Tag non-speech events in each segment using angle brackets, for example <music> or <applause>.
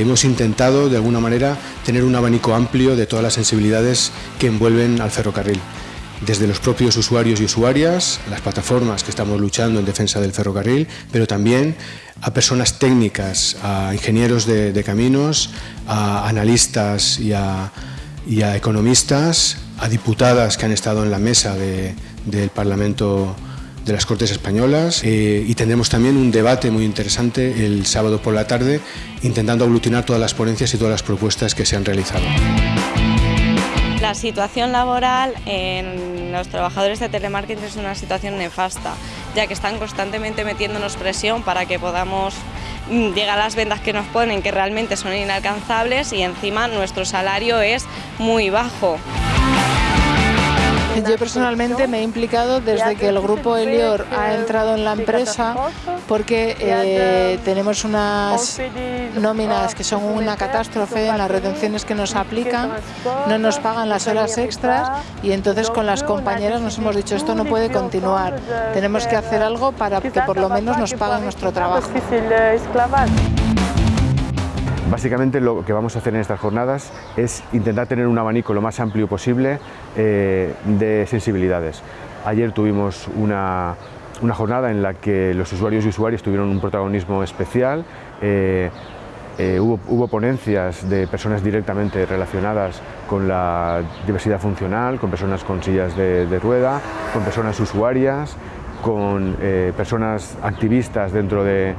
hemos intentado de alguna manera tener un abanico amplio de todas las sensibilidades que envuelven al ferrocarril. Desde los propios usuarios y usuarias, las plataformas que estamos luchando en defensa del ferrocarril, pero también a personas técnicas, a ingenieros de, caminos, a analistas y a, economistas, a diputadas que han estado en la mesa del Parlamento de las Cortes Españolas eh, y tendremos también un debate muy interesante el sábado por la tarde intentando aglutinar todas las ponencias y todas las propuestas que se han realizado. La situación laboral en los trabajadores de telemarketing es una situación nefasta, ya que están constantemente metiéndonos presión para que podamos mm, llegar a las ventas que nos ponen, que realmente son inalcanzables y encima nuestro salario es muy bajo. Yo personalmente me he implicado desde que el grupo Elior ha entrado en la empresa porque eh, tenemos unas nóminas que son una catástrofe en las retenciones que nos aplican, no nos pagan las horas extras y entonces con las compañeras nos hemos dicho esto no puede continuar, tenemos que hacer algo para que por lo menos nos paguen nuestro trabajo. Básicamente lo que vamos a hacer en estas jornadas es intentar tener un abanico lo más amplio posible eh, de sensibilidades. Ayer tuvimos una, jornada en la que los usuarios y usuarias tuvieron un protagonismo especial. Eh, eh, hubo, ponencias de personas directamente relacionadas con la diversidad funcional, con personas con sillas de rueda, con personas usuarias, con eh, personas activistas dentro de,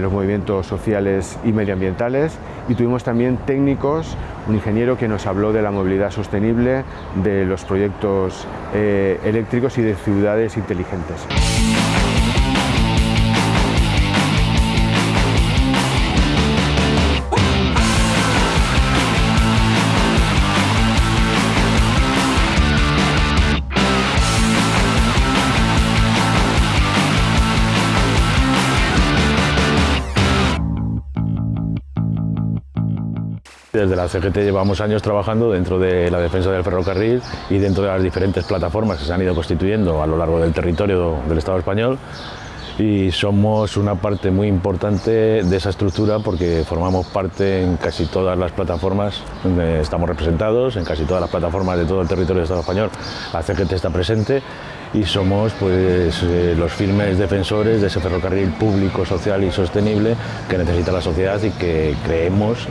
los movimientos sociales y medioambientales y tuvimos también técnicos, un ingeniero que nos habló de la movilidad sostenible, de los proyectos eh, eléctricos y de ciudades inteligentes. Desde la CGT llevamos años trabajando dentro de la defensa del ferrocarril y dentro de las diferentes plataformas que se han ido constituyendo a lo largo del territorio del Estado español. Y somos una parte muy importante de esa estructura porque formamos parte en casi todas las plataformas donde estamos representados, en casi todas las plataformas de todo el territorio del Estado español. La CGT está presente y somos pues, eh, los firmes defensores de ese ferrocarril público, social y sostenible que necesita la sociedad y que creemos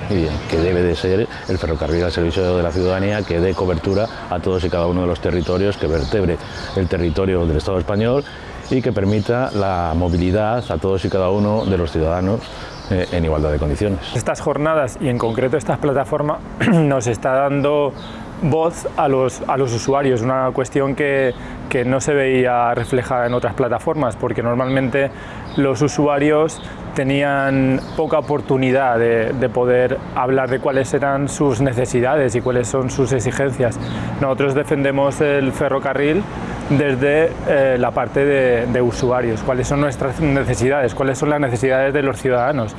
que debe de ser el ferrocarril al servicio de la ciudadanía que dé cobertura a todos y cada uno de los territorios, que vertebre el territorio del Estado español y que permita la movilidad a todos y cada uno de los ciudadanos eh, en igualdad de condiciones. Estas jornadas y en concreto esta plataforma <clears throat> nos está dando voz a los, a los usuarios, una cuestión que, que no se veía reflejada en otras plataformas, porque normalmente los usuarios tenían poca oportunidad de, de, poder hablar de cuáles eran sus necesidades y cuáles son sus exigencias. Nosotros defendemos el ferrocarril desde eh, la parte de, de usuarios, cuáles son nuestras necesidades, cuáles son las necesidades de los ciudadanos.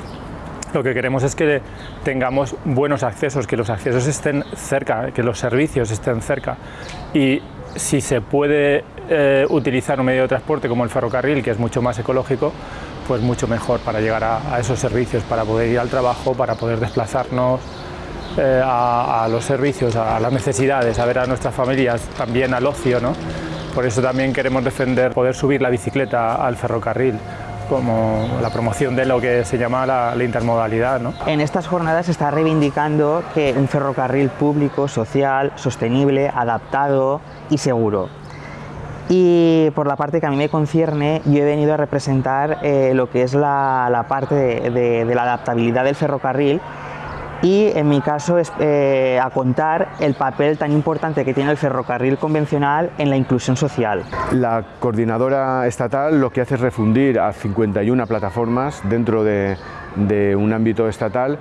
Lo que queremos es que tengamos buenos accesos, que los accesos estén cerca, que los servicios estén cerca. Y si se puede eh, utilizar un medio de transporte como el ferrocarril, que es mucho más ecológico, pues mucho mejor para llegar a, esos servicios, para poder ir al trabajo, para poder desplazarnos eh, a, los servicios, a las necesidades, a ver a nuestras familias, también al ocio. ¿no? Por eso también queremos defender poder subir la bicicleta al ferrocarril como la promoción de lo que se llama la, intermodalidad. En estas jornadas se está reivindicando que un ferrocarril público, social, sostenible, adaptado y seguro. Y por la parte que a mí me concierne, yo he venido a representar eh, lo que es la, parte de la adaptabilidad del ferrocarril y en mi caso es eh, a contar el papel tan importante que tiene el ferrocarril convencional en la inclusión social. La coordinadora estatal lo que hace es refundir a 51 plataformas dentro de, un ámbito estatal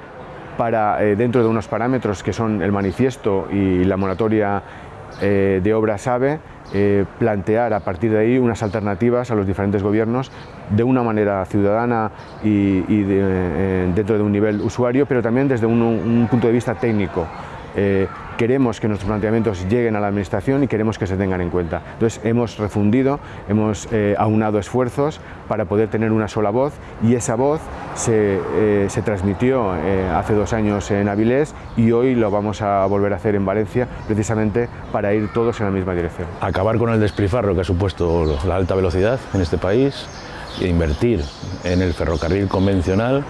para, eh, dentro de unos parámetros que son el manifiesto y la moratoria eh, de obras AVE, eh, plantear a partir de ahí unas alternativas a los diferentes gobiernos de una manera ciudadana y, eh, dentro de un nivel usuario, pero también desde un, punto de vista técnico. Queremos que nuestros planteamientos lleguen a la Administración y queremos que se tengan en cuenta. Entonces hemos refundido, hemos eh, aunado esfuerzos para poder tener una sola voz y esa voz se, eh, transmitió eh, hace dos años en Avilés y hoy lo vamos a volver a hacer en Valencia precisamente para ir todos en la misma dirección. Acabar con el despilfarro que ha supuesto la alta velocidad en este país e invertir en el ferrocarril convencional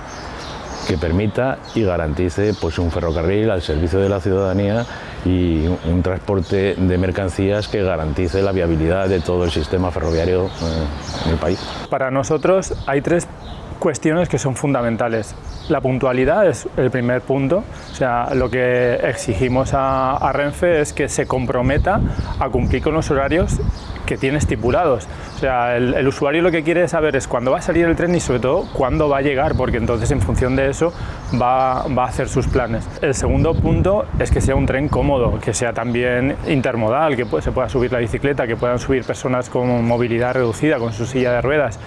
que permita y garantice pues, un ferrocarril al servicio de la ciudadanía y un transporte de mercancías que garantice la viabilidad de todo el sistema ferroviario eh, en el país. Para nosotros hay tres cuestiones que son fundamentales. La puntualidad es el primer punto, o sea, lo que exigimos a, Renfe es que se comprometa a cumplir con los horarios que tiene estipulados. O sea, el, usuario lo que quiere saber es cuándo va a salir el tren y sobre todo cuándo va a llegar, porque entonces en función de eso va, va, a hacer sus planes. El segundo punto es que sea un tren cómodo, que sea también intermodal, que se pueda subir la bicicleta, que puedan subir personas con movilidad reducida, con su silla de ruedas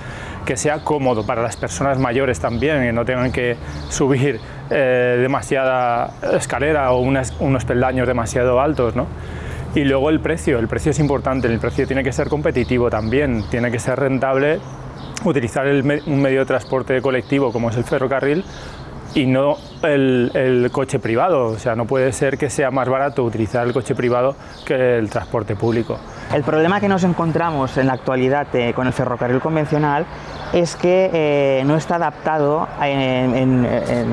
que sea cómodo para las personas mayores también, que no tengan que subir eh, demasiada escalera o unos peldaños demasiado altos. ¿no? Y luego el precio, el precio es importante, el precio tiene que ser competitivo también, tiene que ser rentable utilizar un medio de transporte colectivo como es el ferrocarril y no el, coche privado. O sea, no puede ser que sea más barato utilizar el coche privado que el transporte público. El problema que nos encontramos en la actualidad eh, con el ferrocarril convencional es que eh, no está adaptado, en,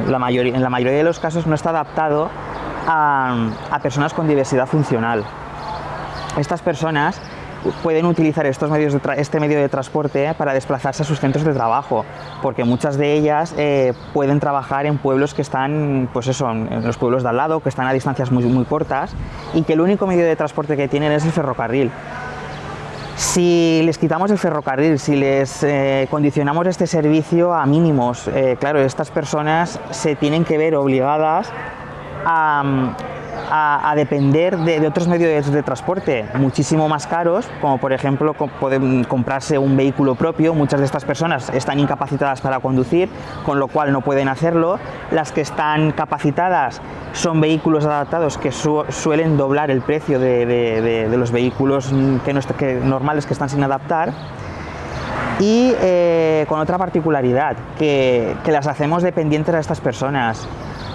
la mayoría, en la mayoría de los casos no está adaptado a personas con diversidad funcional. Estas personas pueden utilizar estos medios este medio de transporte para desplazarse a sus centros de trabajo, porque muchas de ellas eh, pueden trabajar en pueblos que están, pues eso, en los pueblos de al lado, que están a distancias muy, muy cortas y que el único medio de transporte que tienen es el ferrocarril. Si les quitamos el ferrocarril, si les eh, condicionamos este servicio a mínimos, eh, claro, estas personas se tienen que ver obligadas a, a, depender de, otros medios de, transporte muchísimo más caros, como por ejemplo pueden comprarse un vehículo propio. Muchas de estas personas están incapacitadas para conducir, con lo cual no pueden hacerlo. Las que están capacitadas son vehículos adaptados que suelen doblar el precio de, los vehículos que, normales que están sin adaptar y eh, con otra particularidad, que, que, las hacemos dependientes a estas personas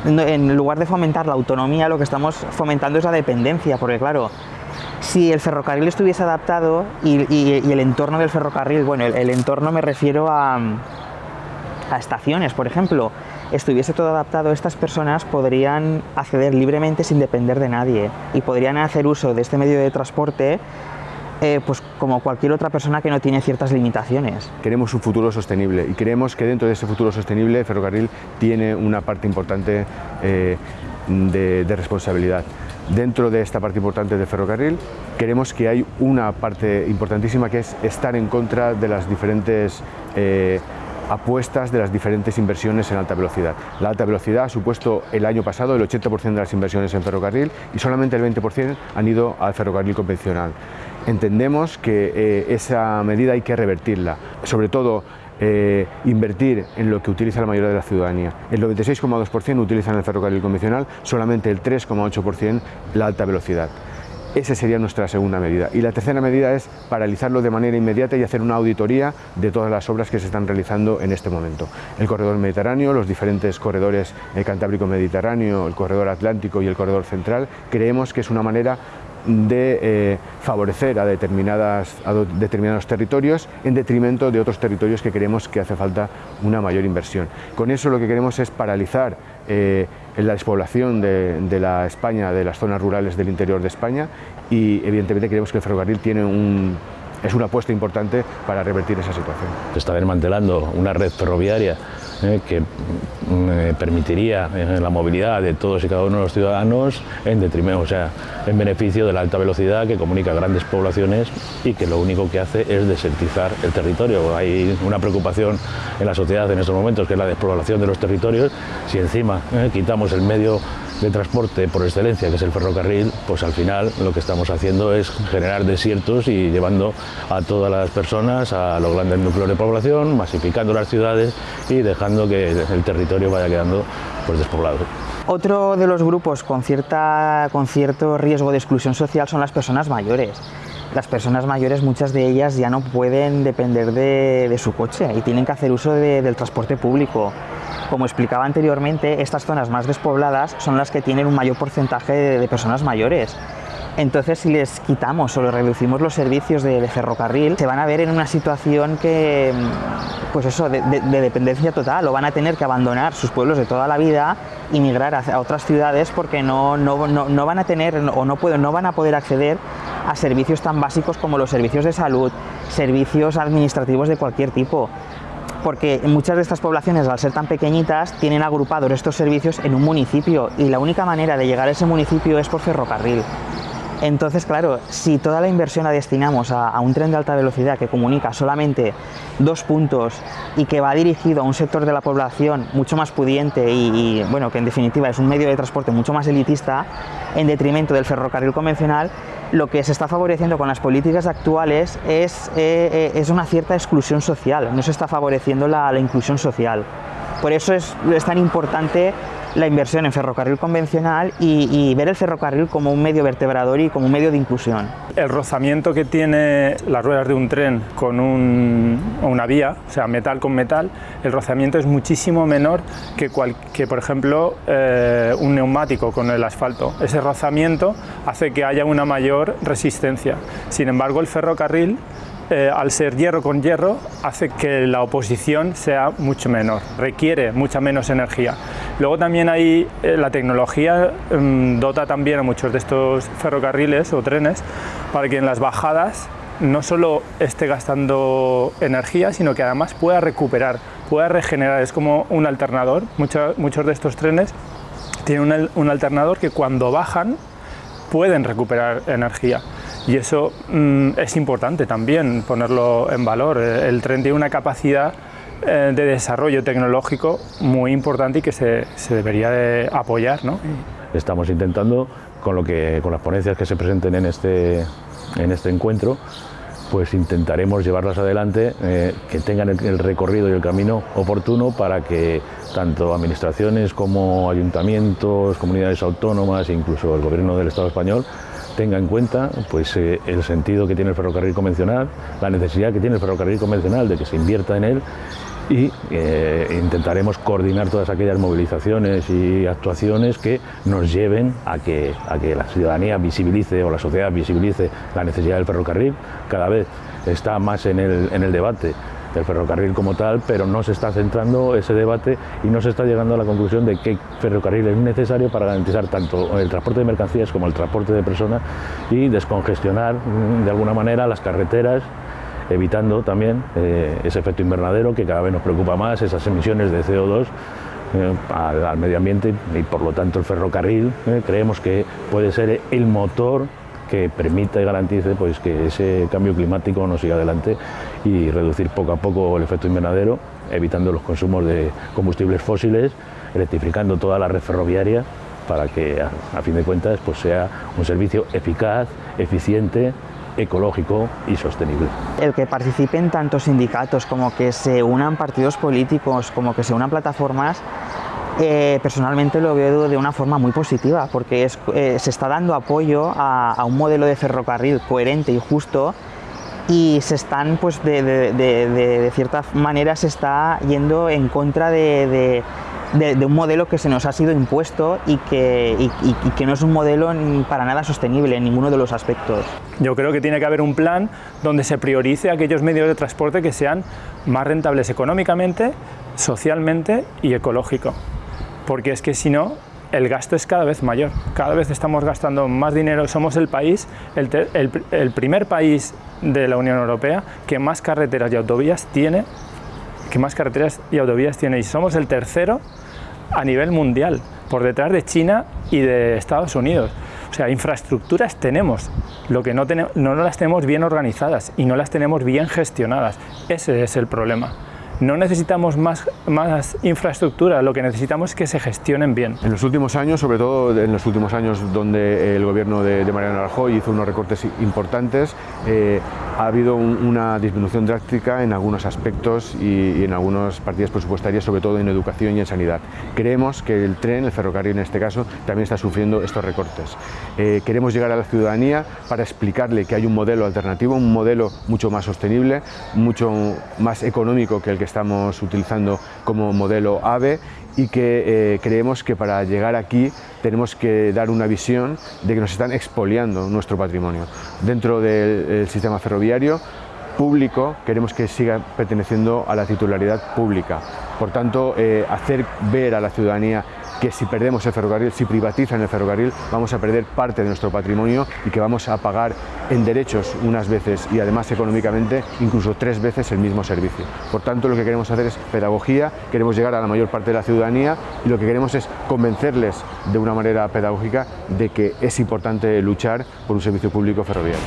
en lugar de fomentar la autonomía, lo que estamos fomentando es la dependencia, porque claro, si el ferrocarril estuviese adaptado y, el entorno del ferrocarril, bueno, el, entorno me refiero a, a estaciones, por ejemplo, estuviese todo adaptado, estas personas podrían acceder libremente sin depender de nadie y podrían hacer uso de este medio de transporte eh, pues como cualquier otra persona que no tiene ciertas limitaciones. Queremos un futuro sostenible y creemos que dentro de ese futuro sostenible el ferrocarril tiene una parte importante eh, de, responsabilidad. Dentro de esta parte importante del ferrocarril queremos que hay una parte importantísima que es estar en contra de las diferentes eh, apuestas de las diferentes inversiones en alta velocidad. La alta velocidad ha supuesto el año pasado el 80% de las inversiones en ferrocarril y solamente el 20% han ido al ferrocarril convencional entendemos que eh, esa medida hay que revertirla, sobre todo eh, invertir en lo que utiliza la mayoría de la ciudadanía. El 96,2% utilizan el ferrocarril convencional, solamente el 3,8% la alta velocidad. Esa sería nuestra segunda medida. Y la tercera medida es paralizarlo de manera inmediata y hacer una auditoría de todas las obras que se están realizando en este momento. El corredor mediterráneo, los diferentes corredores el Cantábrico-Mediterráneo, el corredor atlántico y el corredor central, creemos que es una manera de eh, favorecer a, determinadas, determinados territorios en detrimento de otros territorios que creemos que hace falta una mayor inversión. Con eso lo que queremos es paralizar eh, la despoblación de, la España, de las zonas rurales del interior de España y evidentemente creemos que el ferrocarril tiene un, es una apuesta importante para revertir esa situación. Se está desmantelando una red ferroviaria eh, que mm, permitiría eh, la movilidad de todos y cada uno de los ciudadanos en detrimento, o sea, en beneficio de la alta velocidad que comunica grandes poblaciones y que lo único que hace es desertizar el territorio. Hay una preocupación en la sociedad en estos momentos que es la despoblación de los territorios. Si encima eh, quitamos el medio de transporte por excelencia, que es el ferrocarril, pues al final lo que estamos haciendo es generar desiertos y llevando a todas las personas a los grandes núcleos de población, masificando las ciudades y dejando que el territorio vaya quedando pues, despoblado. Otro de los grupos con, cierta, con cierto riesgo de exclusión social son las personas mayores. Las personas mayores, muchas de ellas ya no pueden depender de, su coche y tienen que hacer uso del transporte público. Como explicaba anteriormente, estas zonas más despobladas son las que tienen un mayor porcentaje de personas mayores. Entonces, si les quitamos o les reducimos los servicios de, ferrocarril, se van a ver en una situación que, pues eso, de, dependencia total, o van a tener que abandonar sus pueblos de toda la vida y migrar a, otras ciudades porque no, no, van a tener o no, pueden, no van a poder acceder a servicios tan básicos como los servicios de salud, servicios administrativos de cualquier tipo porque muchas de estas poblaciones, al ser tan pequeñitas, tienen agrupados estos servicios en un municipio y la única manera de llegar a ese municipio es por ferrocarril. Entonces, claro, si toda la inversión la destinamos a, un tren de alta velocidad que comunica solamente dos puntos y que va dirigido a un sector de la población mucho más pudiente y, bueno, que en definitiva es un medio de transporte mucho más elitista, en detrimento del ferrocarril convencional, lo que se está favoreciendo con las políticas actuales es, eh, eh, una cierta exclusión social, no se está favoreciendo la, inclusión social. Por eso es tan importante la inversión en ferrocarril convencional y, ver el ferrocarril como un medio vertebrador y como un medio de inclusión. El rozamiento que tiene las ruedas de un tren con una vía, o sea, metal con metal, el rozamiento es muchísimo menor que, que por ejemplo, eh, un neumático con el asfalto. Ese rozamiento hace que haya una mayor resistencia. Sin embargo, el ferrocarril eh, al ser hierro con hierro, hace que la oposición sea mucho menor, requiere mucha menos energía. Luego también hay, eh, la tecnología mm, dota también a muchos de estos ferrocarriles o trenes para que en las bajadas no solo esté gastando energía, sino que además pueda recuperar, pueda regenerar. Es como un alternador. muchos de estos trenes tienen un alternador que cuando bajan pueden recuperar energía y eso mm, es importante también ponerlo en valor. Eh, el tren tiene una capacidad eh, de desarrollo tecnológico muy importante y que se, debería de apoyar. ¿no? Estamos intentando, con, lo que, con las ponencias que se presenten en este, en este encuentro, pues intentaremos llevarlas adelante, eh, que tengan el, recorrido y el camino oportuno para que tanto administraciones como ayuntamientos, comunidades autónomas incluso el gobierno del Estado español tenga en cuenta pues, eh, el sentido que tiene el ferrocarril convencional, la necesidad que tiene el ferrocarril convencional de que se invierta en él y eh, intentaremos coordinar todas aquellas movilizaciones y actuaciones que nos lleven a que, a que la ciudadanía visibilice o la sociedad visibilice la necesidad del ferrocarril. Cada vez está más en el, en el debate del ferrocarril como tal, pero no se está centrando ese debate y no se está llegando a la conclusión de que ferrocarril es necesario para garantizar tanto el transporte de mercancías como el transporte de personas y descongestionar mm, de alguna manera las carreteras evitando también eh, ese efecto invernadero que cada vez nos preocupa más, esas emisiones de CO2 eh, al, medio ambiente y por lo tanto el ferrocarril eh, creemos que puede ser el motor que permita y garantice pues, que ese cambio climático no siga adelante y reducir poco a poco el efecto invernadero, evitando los consumos de combustibles fósiles, electrificando toda la red ferroviaria para que a, fin de cuentas pues, sea un servicio eficaz, eficiente ecológico y sostenible. El que participen tanto sindicatos como que se unan partidos políticos, como que se unan plataformas, eh, personalmente lo veo de una forma muy positiva porque eh, se está dando apoyo a, un modelo de ferrocarril coherente y justo y se están, pues de, cierta manera se está yendo en contra de, un modelo que se nos ha sido impuesto y que, que, no es un modelo para nada sostenible en ninguno de los aspectos. Yo creo que tiene que haber un plan donde se priorice aquellos medios de transporte que sean más rentables económicamente, socialmente y ecológico porque es que si no, el gasto es cada vez mayor, cada vez estamos gastando más dinero, somos el país, el, primer país de la Unión Europea que más carreteras y autovías tiene, que más carreteras y autovías tiene, y somos el tercero a nivel mundial, por detrás de China y de Estados Unidos. O sea, infraestructuras tenemos, lo que no, tenemos, no las tenemos bien organizadas y no las tenemos bien gestionadas. Ese es el problema. No necesitamos más, más infraestructura, lo que necesitamos es que se gestionen bien. En los últimos años, sobre todo en los últimos años donde el gobierno de, Mariano Rajoy hizo unos recortes importantes, eh, ha habido una disminución drástica en algunos aspectos y, en algunas partidas presupuestarias, sobre todo en educación y en sanidad. Creemos que el tren, el ferrocarril en este caso, también está sufriendo estos recortes. Eh, queremos llegar a la ciudadanía para explicarle que hay un modelo alternativo, un modelo mucho más sostenible, mucho más económico que el que estamos utilizando como modelo AVE y que eh, creemos que para llegar aquí tenemos que dar una visión de que nos están expoliando nuestro patrimonio. Dentro del sistema ferroviario público queremos que siga perteneciendo a la titularidad pública. Por tanto, eh, hacer ver a la ciudadanía que si perdemos el ferrocarril, si privatizan el ferrocarril, vamos a perder parte de nuestro patrimonio y que vamos a pagar en derechos unas veces y además económicamente incluso tres veces el mismo servicio. Por tanto, lo que queremos hacer es pedagogía, queremos llegar a la mayor parte de la ciudadanía y lo que queremos es convencerles de una manera pedagógica de que es importante luchar por un servicio público ferroviario.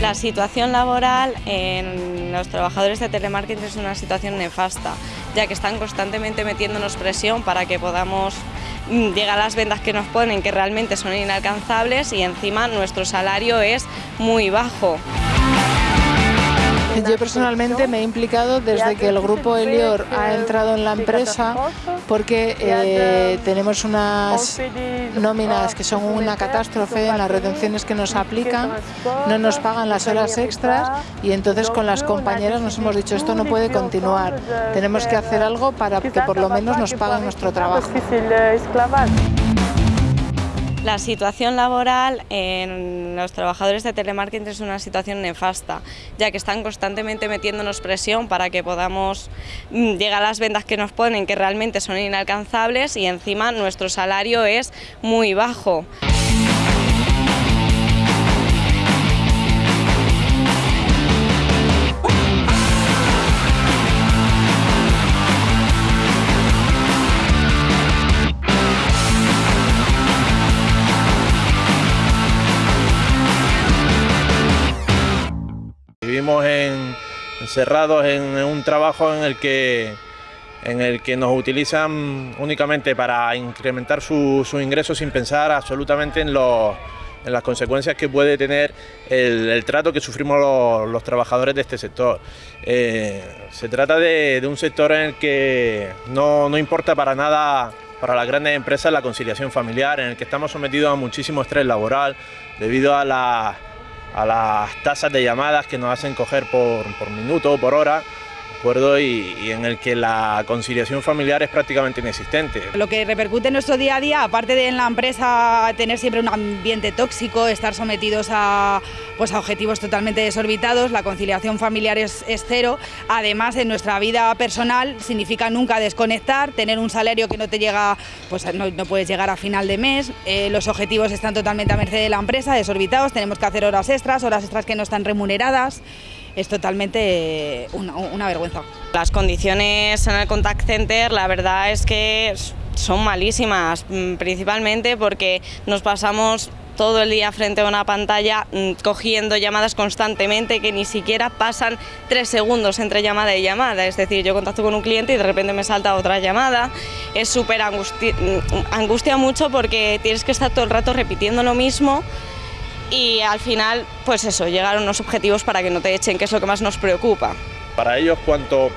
La situación laboral en los trabajadores de telemarketing es una situación nefasta ya que están constantemente metiéndonos presión para que podamos mm, llegar a las ventas que nos ponen, que realmente son inalcanzables y encima nuestro salario es muy bajo. Yo personalmente me he implicado desde que el grupo Elior ha entrado en la empresa porque eh, tenemos unas nóminas que son una catástrofe en las retenciones que nos aplican, no nos pagan las horas extras y entonces con las compañeras nos hemos dicho esto no puede continuar, tenemos que hacer algo para que por lo menos nos paguen nuestro trabajo. La situación laboral en los trabajadores de telemarketing es una situación nefasta, ya que están constantemente metiéndonos presión para que podamos mm, llegar a las ventas que nos ponen, que realmente son inalcanzables y encima nuestro salario es muy bajo. Vivimos encerrados en, un trabajo en el que en el que nos utilizan únicamente para incrementar sus ingresos sin pensar absolutamente en, las consecuencias que puede tener el, trato que sufrimos los, trabajadores de este sector. Eh, se trata de, un sector en el que no, no importa para nada para las grandes empresas la conciliación familiar, en el que estamos sometidos a muchísimo estrés laboral debido a la a las tasas de llamadas que nos hacen coger por, por minuto o por hora y, en el que la conciliación familiar es prácticamente inexistente. Lo que repercute en nuestro día a día, aparte de en la empresa tener siempre un ambiente tóxico, estar sometidos a, pues a objetivos totalmente desorbitados, la conciliación familiar es, cero. Además, en nuestra vida personal significa nunca desconectar, tener un salario que no te llega, pues no, puedes llegar a final de mes, eh, los objetivos están totalmente a merced de la empresa, desorbitados, tenemos que hacer horas extras, horas extras que no están remuneradas es totalmente una, vergüenza. Las condiciones en el contact center la verdad es que son malísimas, mm, principalmente porque nos pasamos todo el día frente a una pantalla mm, cogiendo llamadas constantemente que ni siquiera pasan tres segundos entre llamada y llamada. Es decir, yo contacto con un cliente y de repente me salta otra llamada. Es súper angustia, mm, angustia mucho porque tienes que estar todo el rato repitiendo lo mismo y al final, pues eso, llegar a unos objetivos para que no te echen, que es lo que más nos preocupa. Para ellos, cuanto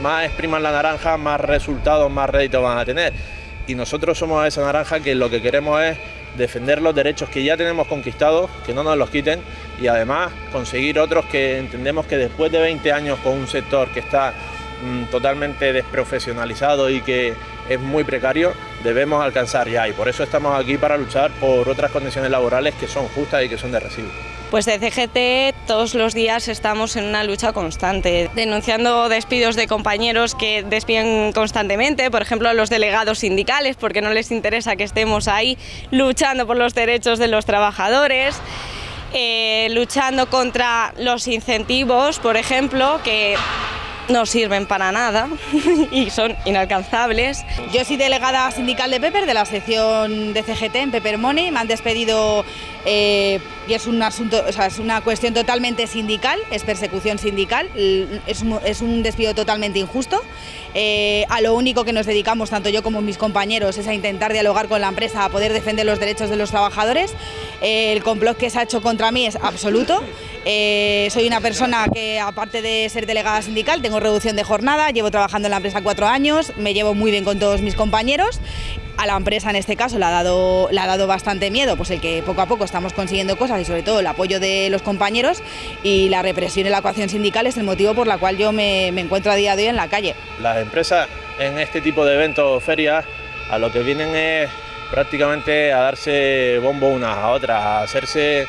más expriman la naranja, más resultados, más réditos van a tener. Y nosotros somos esa naranja que lo que queremos es defender los derechos que ya tenemos conquistados, que no nos los quiten, y además conseguir otros que entendemos que después de 20 años con un sector que está mm, totalmente desprofesionalizado y que es muy precario, debemos alcanzar ya y por eso estamos aquí para luchar por otras condiciones laborales que son justas y que son de recibo. Pues de CGT todos los días estamos en una lucha constante, denunciando despidos de compañeros que despiden constantemente, por ejemplo a los delegados sindicales, porque no les interesa que estemos ahí luchando por los derechos de los trabajadores. Eh, luchando contra los incentivos, por ejemplo, que no sirven para nada <laughs> y son inalcanzables. Yo soy delegada sindical de Pepper, de la sección de CGT en Pepper Money. Me han despedido eh, y es un asunto, es una cuestión totalmente sindical, es persecución sindical, es, un despido totalmente injusto. Eh, a lo único que nos dedicamos, tanto yo como mis compañeros, es a intentar dialogar con la empresa, a poder defender los derechos de los trabajadores. el complot que se ha hecho contra mí es absoluto Eh, soy una persona que, aparte de ser delegada sindical, tengo reducción de jornada, llevo trabajando en la empresa cuatro años, me llevo muy bien con todos mis compañeros. A la empresa en este caso le ha dado, le ha dado bastante miedo, pues el que poco a poco estamos consiguiendo cosas y sobre todo el apoyo de los compañeros y la represión y la ecuación sindical es el motivo por la cual yo me, me encuentro a día de hoy en la calle. Las empresas en este tipo de eventos o ferias a lo que vienen es prácticamente a darse bombo unas a otras, a hacerse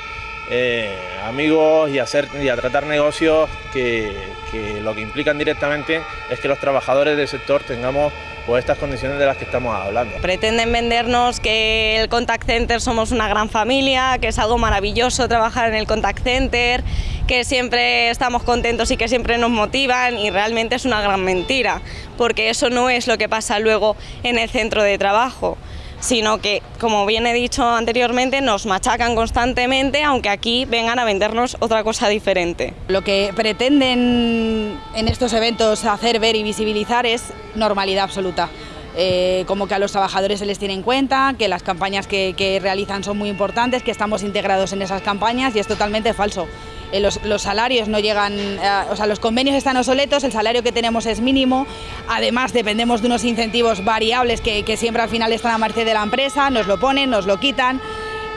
eh, amigos y hacer, y a tratar negocios que, que, lo que implican directamente es que los trabajadores del sector tengamos pues, estas condiciones de las que estamos hablando. Pretenden vendernos que el contact center somos una gran familia, que es algo maravilloso trabajar en el contact center, que siempre estamos contentos y que siempre nos motivan y realmente es una gran mentira, porque eso no es lo que pasa luego en el centro de trabajo sino que, como bien he dicho anteriormente, nos machacan constantemente, aunque aquí vengan a vendernos otra cosa diferente. Lo que pretenden en estos eventos hacer ver y visibilizar es normalidad absoluta. Eh, como que a los trabajadores se les tiene en cuenta, que las campañas que, que realizan son muy importantes, que estamos integrados en esas campañas y es totalmente falso. Eh, los, salarios no llegan, eh, o sea, los convenios están obsoletos, el salario que tenemos es mínimo, además dependemos de unos incentivos variables que, siempre al final están a merced de la empresa, nos lo ponen, nos lo quitan.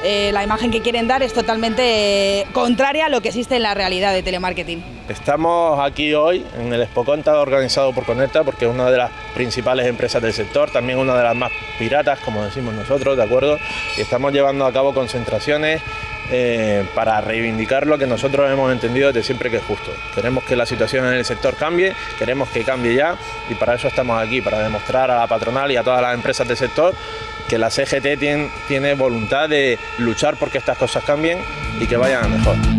Eh, la imagen que quieren dar es totalmente contraria a lo que existe en la realidad de telemarketing. Estamos aquí hoy en el Expo Conta organizado por Conecta porque es una de las principales empresas del sector, también una de las más piratas, como decimos nosotros, ¿de acuerdo? Y estamos llevando a cabo concentraciones eh, para reivindicar lo que nosotros hemos entendido desde siempre que es justo. Queremos que la situación en el sector cambie, queremos que cambie ya y para eso estamos aquí, para demostrar a la patronal y a todas las empresas del sector que la CGT tiene, voluntad de luchar porque estas cosas cambien y que vayan a mejor.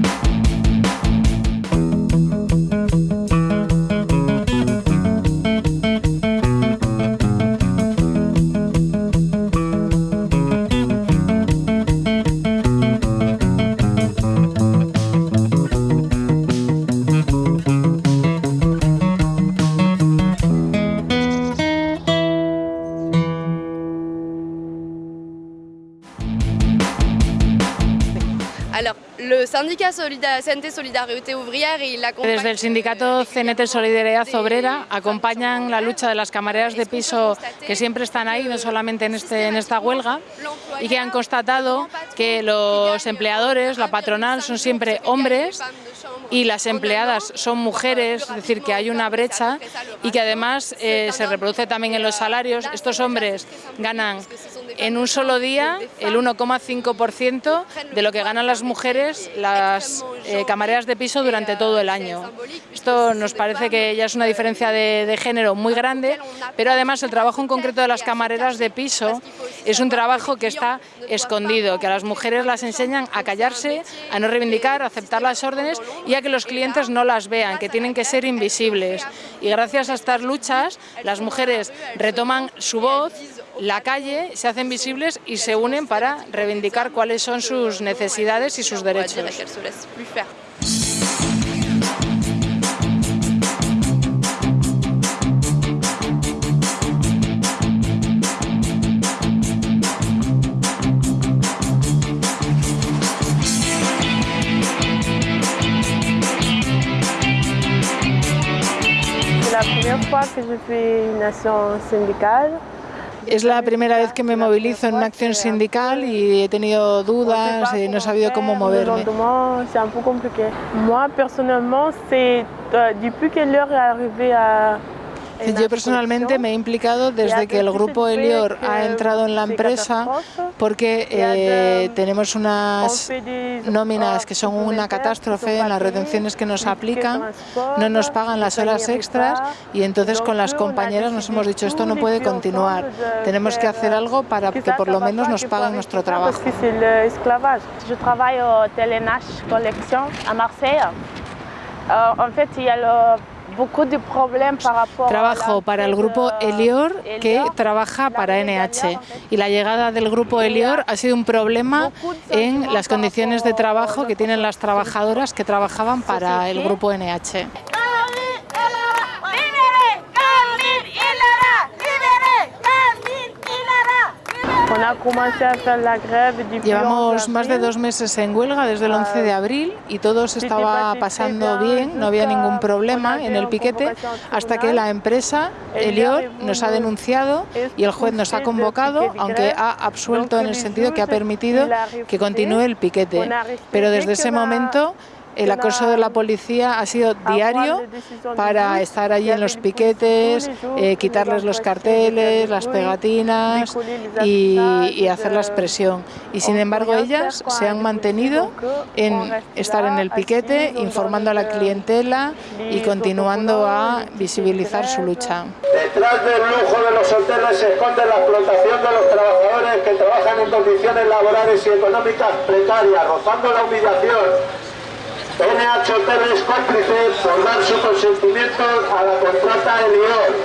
Desde el sindicato CNT Solidaridad Obrera acompañan la lucha de las camareras de piso que siempre están ahí, no solamente en, este, en esta huelga, y que han constatado que los empleadores, la patronal, son siempre hombres y las empleadas son mujeres, es decir, que hay una brecha y que además eh, se reproduce también en los salarios. Estos hombres ganan en un solo día el 1,5% de lo que ganan las mujeres, las eh, camareras de piso durante todo el año. Esto nos parece que ya es una diferencia de, de género muy grande, pero además el trabajo en concreto de las camareras de piso es un trabajo que está escondido, que a las mujeres las enseñan a callarse, a no reivindicar, a aceptar las órdenes y a que los clientes no las vean, que tienen que ser invisibles. Y gracias a estas luchas, las mujeres retoman su voz, la calle, se hacen visibles y se unen para reivindicar cuáles son sus necesidades y sus derechos. la première fois que je fais une action syndicale. Es la primera vez que me movilizo en una acción sindical y he tenido dudas, y no he sabido cómo moverme. C'est un peu compliqué. Moi, personnellement, c'est depuis que l'heure est arrivée à Yo personalmente me he implicado desde que el grupo Elior ha entrado en la empresa porque eh, tenemos unas nóminas que son una catástrofe en las retenciones que nos aplican, no nos pagan las horas extras y entonces con las compañeras nos hemos dicho esto no puede continuar, tenemos que hacer algo para que por lo menos nos paguen nuestro trabajo. Yo trabajo en Telenash Collection a Marsella. En fait, il y a Trabajo para el grupo Elior que trabaja para NH y la llegada del grupo Elior ha sido un problema en las condiciones de trabajo que tienen las trabajadoras que trabajaban para el grupo NH. Llevamos más de dos meses en huelga desde el 11 de abril y todo se estaba pasando bien, no había ningún problema en el piquete hasta que la empresa Elior nos ha denunciado y el juez nos ha convocado, aunque ha absuelto en el sentido que ha permitido que continúe el piquete. Pero desde ese momento el acoso de la policía ha sido diario para estar allí en los piquetes, eh, quitarles los carteles, las pegatinas y, hacer la expresión. Y sin embargo ellas se han mantenido en estar en el piquete, informando a la clientela y continuando a visibilizar su lucha. Detrás del lujo de los hoteles se esconde la explotación de los trabajadores que trabajan en condiciones laborales y económicas precarias, rozando la humillación NH Hotel es cómplice por dar su consentimiento a la contrata de Lyon.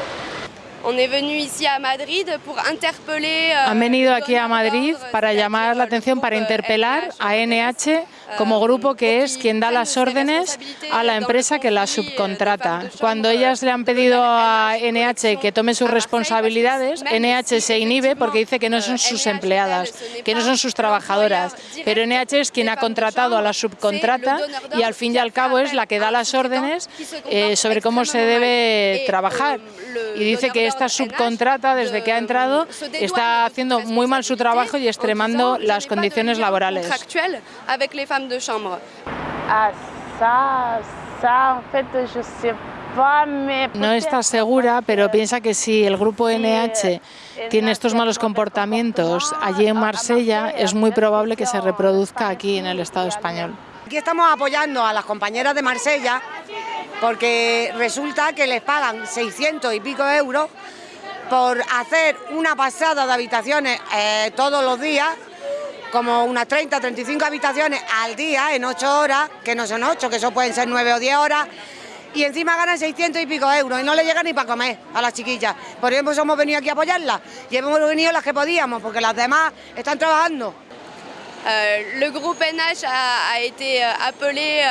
Han venido aquí a Madrid para llamar la atención, para interpelar a NH como grupo que es quien da las órdenes a la empresa que la subcontrata. Cuando ellas le han pedido a NH que tome sus responsabilidades, NH se inhibe porque dice que no son sus empleadas, que no son sus trabajadoras, pero NH es quien ha contratado a la subcontrata y al fin y al cabo es la que da las órdenes eh, sobre cómo se debe trabajar. Y dice que esta subcontrata, desde que ha entrado, está haciendo muy mal su trabajo y extremando las condiciones laborales. No está segura, pero piensa que si el grupo NH tiene estos malos comportamientos allí en Marsella, es muy probable que se reproduzca aquí en el Estado español. Aquí estamos apoyando a las compañeras de Marsella porque resulta que les pagan 600 y pico euros por hacer una pasada de habitaciones eh, todos los días, como unas 30, 35 habitaciones al día en 8 horas, que no son 8, que eso pueden ser 9 o 10 horas, y encima ganan 600 y pico euros y no le llega ni para comer a las chiquillas. Por eso hemos venido aquí a apoyarlas y hemos venido las que podíamos, porque las demás están trabajando. El le groupe NH ha, ha été euh, appelé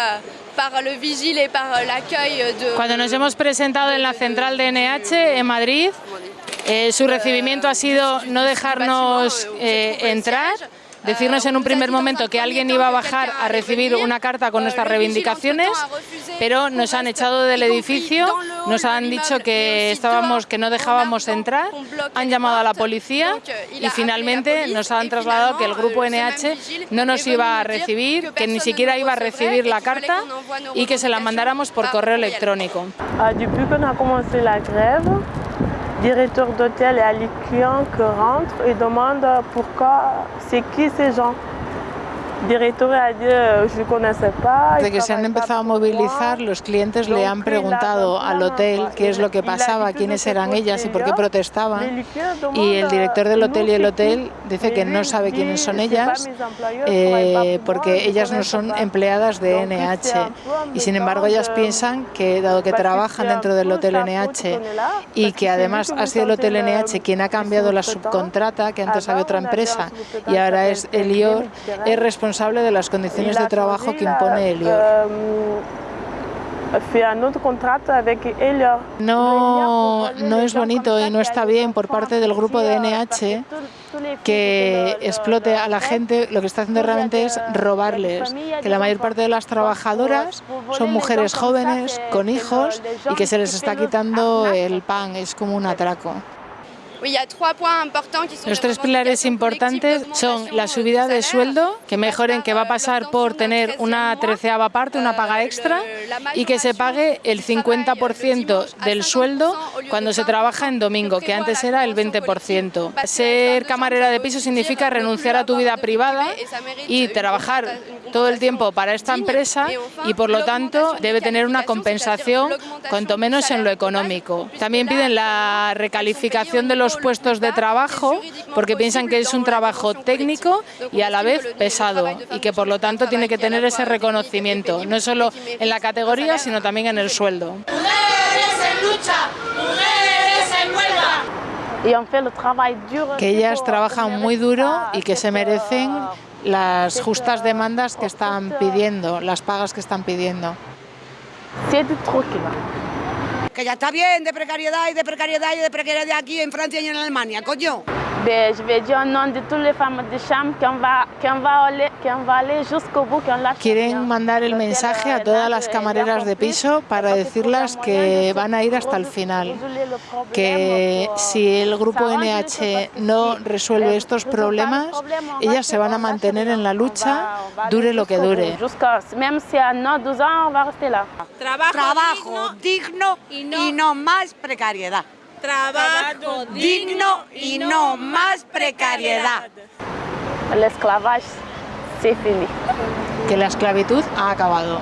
par le vigile et par l'accueil de... Cuando nos hemos presentado en la central de NH en Madrid, eh, su recibimiento ha sido no dejarnos eh, entrar, decirnos en un primer momento que alguien iba a bajar a recibir una carta con nuestras reivindicaciones, pero nos han echado del edificio, nos han dicho que estábamos, que no dejábamos entrar, han llamado a la policía y finalmente nos han trasladado que el grupo NH no nos iba a recibir, que ni siquiera iba a recibir la carta y que se la mandáramos por correo electrónico. Directeur d'hôtel et à les clients qui rentrent et demandent pourquoi, c'est qui ces gens. Desde que se han empezado a movilizar, los clientes le han preguntado al hotel qué es lo que pasaba, quiénes eran ellas y por qué protestaban. Y el director del hotel y el hotel dice que no sabe quiénes son ellas eh, porque ellas no son empleadas de NH. Y sin embargo ellas piensan que dado que trabajan dentro del hotel NH y que además ha sido el hotel NH quien ha cambiado la subcontrata, que antes había otra empresa y ahora es Elior, es responsable de las condiciones de trabajo que impone Elior. No, no es bonito y no está bien por parte del grupo de NH que explote a la gente, lo que está haciendo realmente es robarles, que la mayor parte de las trabajadoras son mujeres jóvenes con hijos y que se les está quitando el pan, es como un atraco. Los tres pilares importantes son la subida de sueldo, que mejoren, que va a pasar por tener una treceava parte, una paga extra, y que se pague el 50% del sueldo cuando se trabaja en domingo, que antes era el 20%. Ser camarera de piso significa renunciar a tu vida privada y trabajar todo el tiempo para esta empresa y por lo tanto debe tener una compensación, cuanto menos en lo económico. También piden la recalificación de los puestos de trabajo porque piensan que es un trabajo técnico y a la vez pesado y que por lo tanto tiene que tener ese reconocimiento, no solo en la categoría sino también en el sueldo. Que ellas trabajan muy duro y que se merecen las justas demandas que están pidiendo, las pagas que están pidiendo que ya está bien de precariedad y de precariedad y de precariedad aquí en Francia y en Alemania, coño. Ben, je vais dire au nom de toutes les femmes de chambre qu'on va, qu'on va aller, qu'on va aller jusqu'au bout, qu'on lâche Quieren mandar el mensaje a todas las camareras de piso para decirlas que van a ir hasta el final, que si el grupo NH no resuelve estos problemas, ellas se van a mantener en la lucha, dure lo que dure. Jusqu'à, même si à 9, 12 ans, on va rester là. Trabajo, digno, y, no, más precariedad. Trabajo digno y no más precariedad. L'esclavage, c'est fini. Que la esclavitud ha acabado.